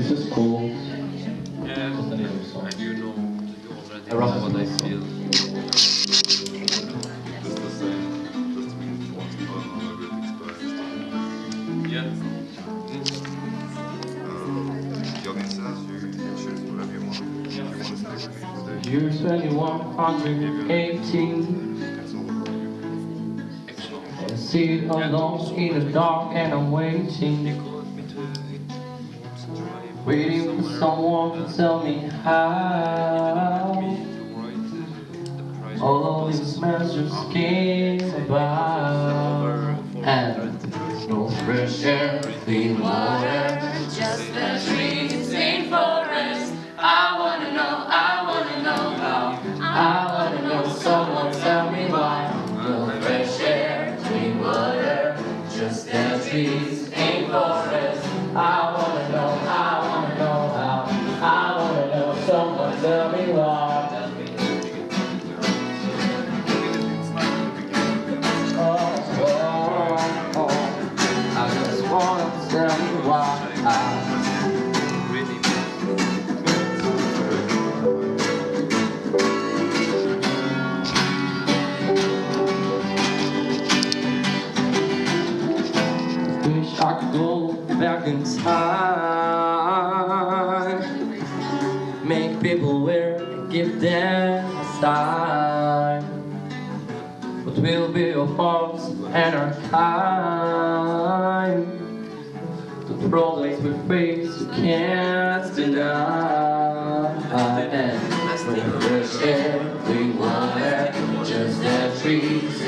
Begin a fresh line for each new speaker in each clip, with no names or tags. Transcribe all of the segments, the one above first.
this is cool.
Yeah,
Just a little song.
and you know already what I feel.
Just the same, just means once upon a good experience.
Yeah.
Uh, jag minns att you, you choose whatever want. If you want to stay with me today,
Year 2118.
it's all about you.
I sit alone in the dark and I'm waiting. Waiting for someone to tell me how. All of these messages came about. And no fresh air, clean water. Back in time Make people wear and give them a style But we'll be our faults and our time The problems we face you can't deny. And clean water Just the trees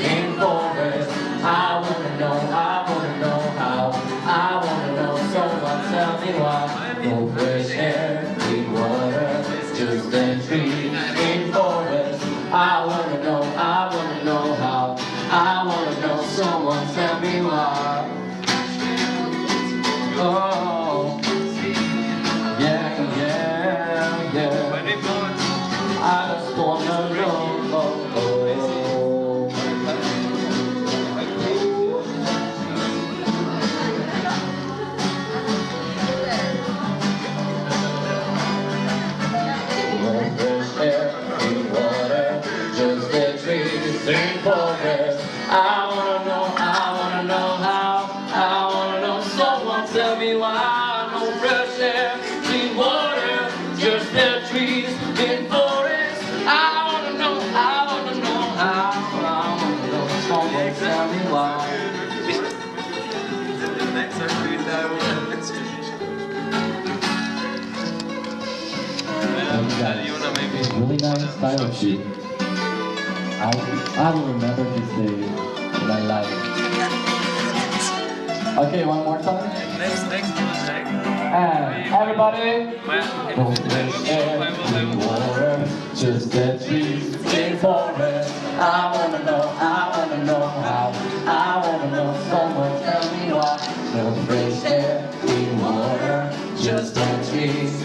someone tell me why. Oh
really nice style of shoot. I, I will remember this day in my life. Okay, one more time.
Next, next project.
And everybody, fresh air, clean water, just the trees in forest. I wanna know, I wanna know how, I wanna know, someone tell me why. Fresh air, clean water, just the trees